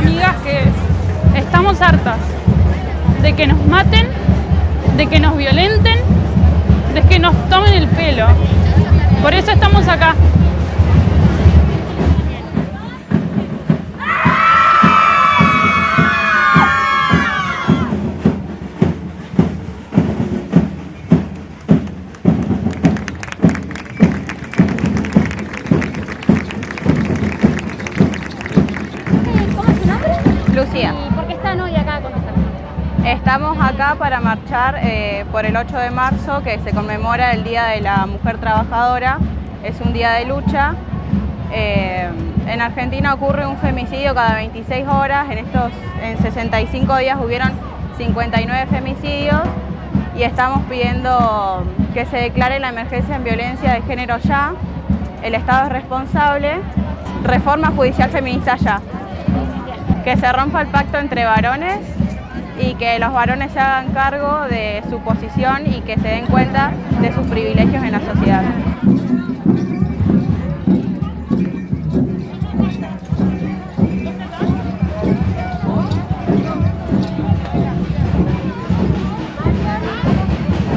amigas, que estamos hartas de que nos maten, de que nos violenten, de que nos tomen el pelo. Por eso estamos acá. Lucía, ¿Y por qué están hoy acá con nosotros? estamos acá para marchar eh, por el 8 de marzo, que se conmemora el Día de la Mujer Trabajadora. Es un día de lucha. Eh, en Argentina ocurre un femicidio cada 26 horas. En estos en 65 días hubieron 59 femicidios y estamos pidiendo que se declare la emergencia en violencia de género ya. El Estado es responsable. Reforma judicial feminista ya. Que se rompa el pacto entre varones y que los varones se hagan cargo de su posición y que se den cuenta de sus privilegios en la sociedad.